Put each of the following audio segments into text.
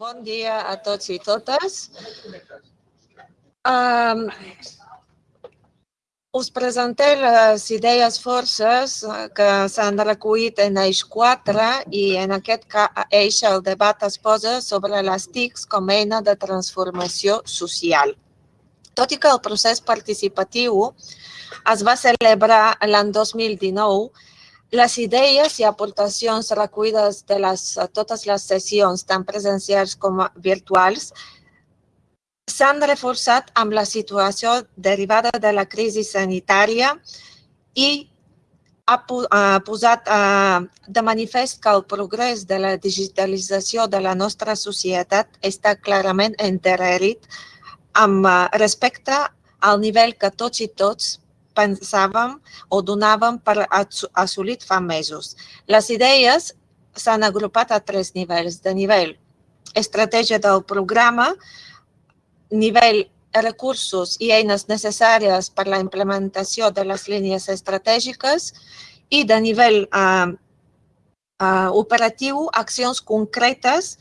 Bon dia a tots i totes. Um, us presenté les idees forces eh, que s'han recollit en eix 4 i en aquest eix el debat es posa sobre les TICs com a eina de transformació social. Tot i que el procés participatiu es va celebrar l'any 2019, les idees i aportacions recollides de les, totes les sessions, tant presencials com virtuals, s'han reforçat amb la situació derivada de la crisi sanitària i ha posat de manifest que el progrés de la digitalització de la nostra societat està clarament enterrit amb respecte al nivell que tots i tots pensàvem o donàvem per assolit fa mesos. Les idees s'han agrupat a tres nivells. De nivell estratègia del programa, nivell recursos i eines necessàries per la implementació de les línies estratègiques i de nivell eh, eh, operatiu, accions concretes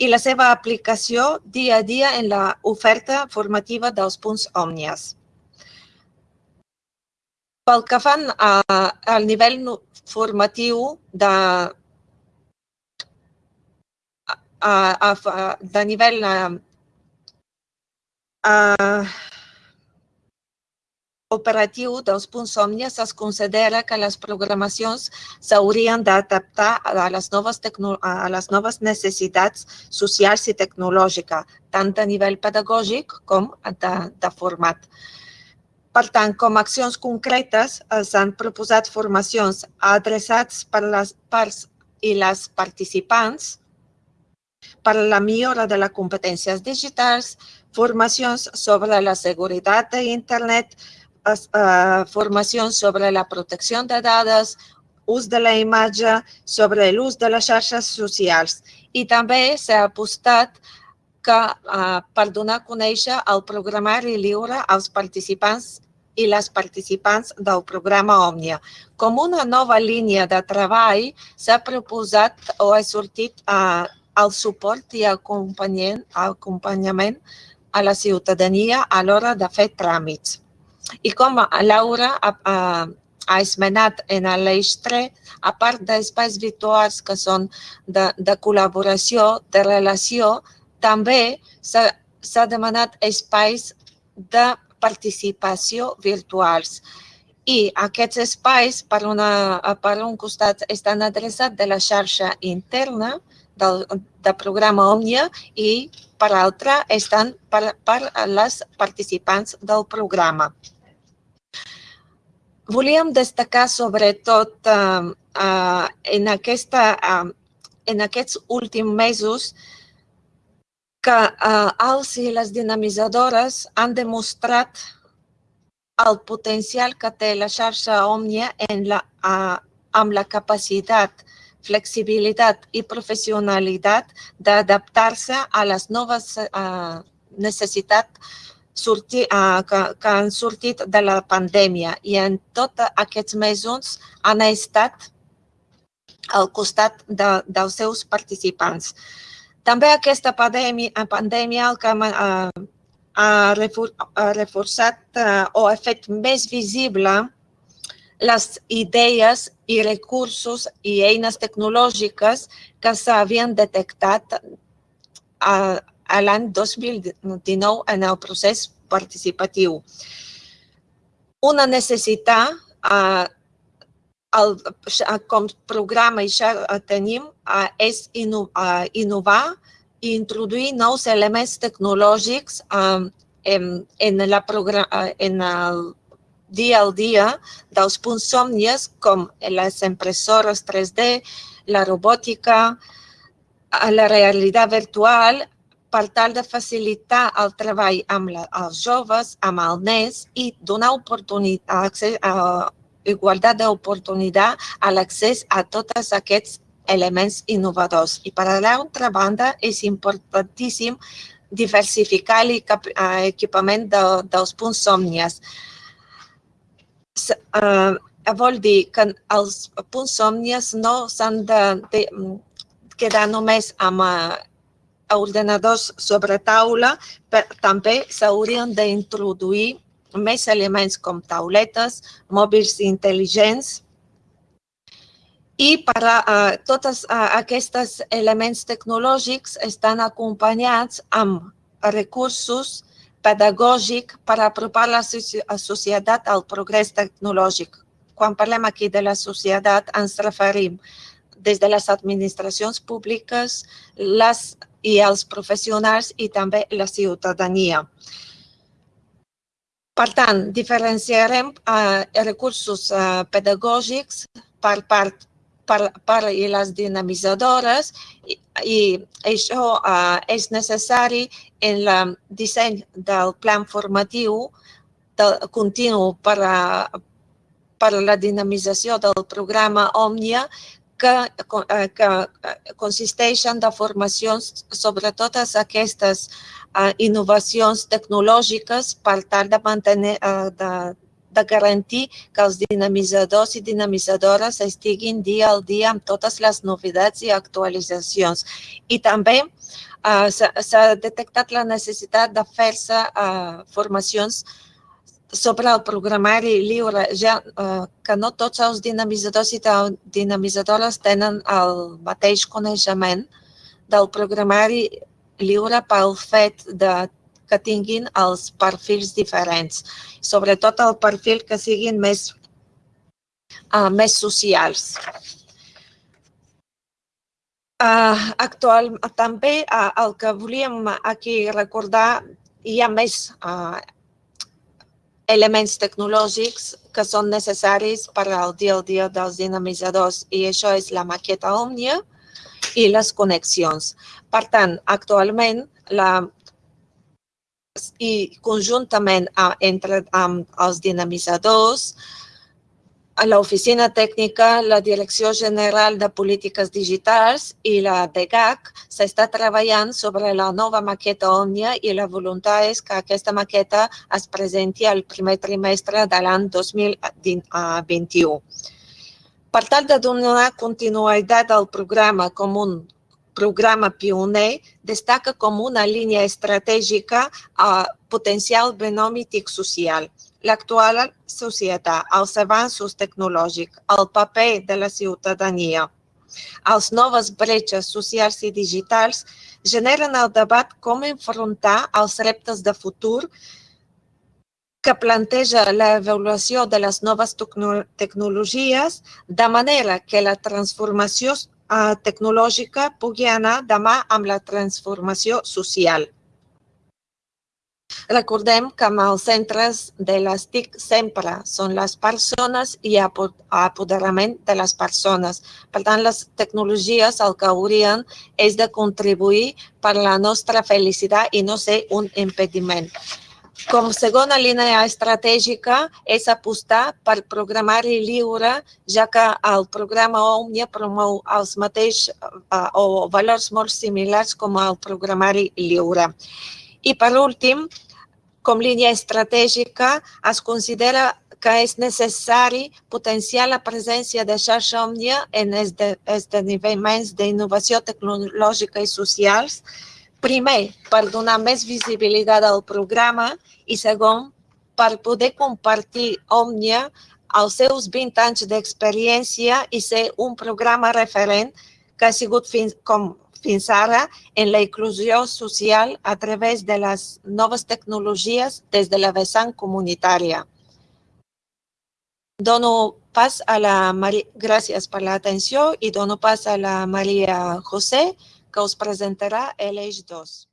i la seva aplicació dia a dia en l'oferta formativa dels punts òmnies. Pel que fan a, al nivell formatiu de, a, a, de nivell a, a, operatiu dels punts òmnies es considera que les programacions s'haurien d'adaptar a, les noves a les noves necessitats socials i tecnològiques, tant a nivell pedagògic com de, de format. Per tant, com a accions concretes, s'han proposat formacions adreçats per les parts i les participants per la millora de les competències digitals, formacions sobre la seguretat d'internet, eh, formacions sobre la protecció de dades, ús de la imatge, sobre l'ús de les xarxes socials. I també s'ha apostat que eh, per donar a conèixer el programari lliure als participants i les participants del programa Òmnia. Com una nova línia de treball, s'ha proposat o ha sortit eh, el suport i acompanyament, a la ciutadania a l'hora de fer tràmits. I com Laura ha esmenat en l'eix 3, a part d'espais virtuals que són de, de col·laboració, de relació, també s'ha demanat espais de participació virtuals. I aquests espais, per, una, per un costat, estan adreçats de la xarxa interna del, del programa Òmnia i, per l'altre, estan per, per les participants del programa. Volíem destacar sobretot eh, eh, en, aquesta, eh, en aquests últims mesos que eh, els i les dinamitzadores han demostrat el potencial que té la xarxa Òmnia en la, eh, amb la capacitat, flexibilitat i professionalitat d'adaptar-se a les noves eh, necessitats sortir, uh, que, que han sortit de la pandèmia i en tots aquests mesos han estat al costat de, dels seus participants. També aquesta pandèmia, pandèmia el que ha, ha reforçat eh, o ha fet més visible les idees i recursos i eines tecnològiques que s'havien detectat a, a l'any 2019 en el procés participatiu. Una necessitat eh, el, com programa ja tenim és innovar i introduir nous elements tecnològics en, en, la en el dia al dia dels punts somnies com les impressores 3D, la robòtica, la realitat virtual, per tal de facilitar el treball amb la, els joves, amb el NES i donar oportunitat, igualtat d'oportunitat a l'accés a tots aquests elements innovadors. I per l'altra banda, és importantíssim diversificar l'equipament de, dels punts somnies. Uh, vol dir que els punts somnies no s'han de, de quedar només amb, ordenadors sobre taula, però també s'haurien d'introduir més elements com tauletes, mòbils intel·ligents, i per a, uh, tots uh, aquests elements tecnològics estan acompanyats amb recursos pedagògics per apropar la societat al progrés tecnològic. Quan parlem aquí de la societat ens referim des de les administracions públiques les, i els professionals i també la ciutadania. Per tant, diferenciarem eh, recursos eh, pedagògics per part per, per les dinamitzadores i, i això uh, és necessari en el disseny del plan formatiu del, continu per a, per a la dinamització del programa Òmnia que, que consisteixen de formacions sobre totes aquestes uh, innovacions tecnològiques per tal de mantenir, de, de garantir que els dinamitzadors i dinamitzadores estiguin dia al dia amb totes les novetats i actualitzacions. I també uh, s'ha detectat la necessitat de fer-se uh, formacions sobre el programari lliure, ja uh, que no tots els dinamitzadors i dinamitzadores tenen el mateix coneixement del programari lliure pel fet de que tinguin els perfils diferents, sobretot el perfil que siguin més, uh, més socials. Uh, actual, també uh, el que volíem aquí recordar, hi ha més uh, elements tecnològics que són necessaris per al dia a dia dels dinamitzadors i això és la maqueta Òmnia i les connexions. Per tant, actualment la i conjuntament entre amb els dinamitzadors, l'Oficina Tècnica, la Direcció General de Polítiques Digitals i la DGAC s'està treballant sobre la nova maqueta Òmnia i la voluntat és que aquesta maqueta es presenti al primer trimestre de l'any 2021. Per tal de donar continuïtat al programa com un programa pioner destaca com una línia estratègica a potencial benòmitic social. L'actual societat, els avanços tecnològics, el paper de la ciutadania, els noves bretxes socials i digitals generen el debat com enfrontar els reptes de futur que planteja l'avaluació de les noves tecnologies de manera que la transformació tecnològica pugui anar demà amb la transformació social. Recordem que amb els centres de les TIC sempre són les persones i apoderament de les persones. Per tant, les tecnologies el que haurien és de contribuir per la nostra felicitat i no ser un impediment. Com segona línia estratègica és apostar per programari lliure, ja que el programa Òmnia promou els mateixos uh, o valors molt similars com el programari lliure. I per últim, com línia estratègica, es considera que és necessari potenciar la presència de xarxa Òmnia en esdeveniments d'innovació tecnològica i socials, primer, per donar més visibilitat al programa i segon, per poder compartir Òmnia els seus 20 anys d'experiència i ser un programa referent que ha sigut fins, com fins ara en la inclusió social a través de les noves tecnologies des de la vessant comunitària. Dono pas a la Maria, gràcies per l'atenció i dono pas a la Maria José, que us presentarà l'eix 2.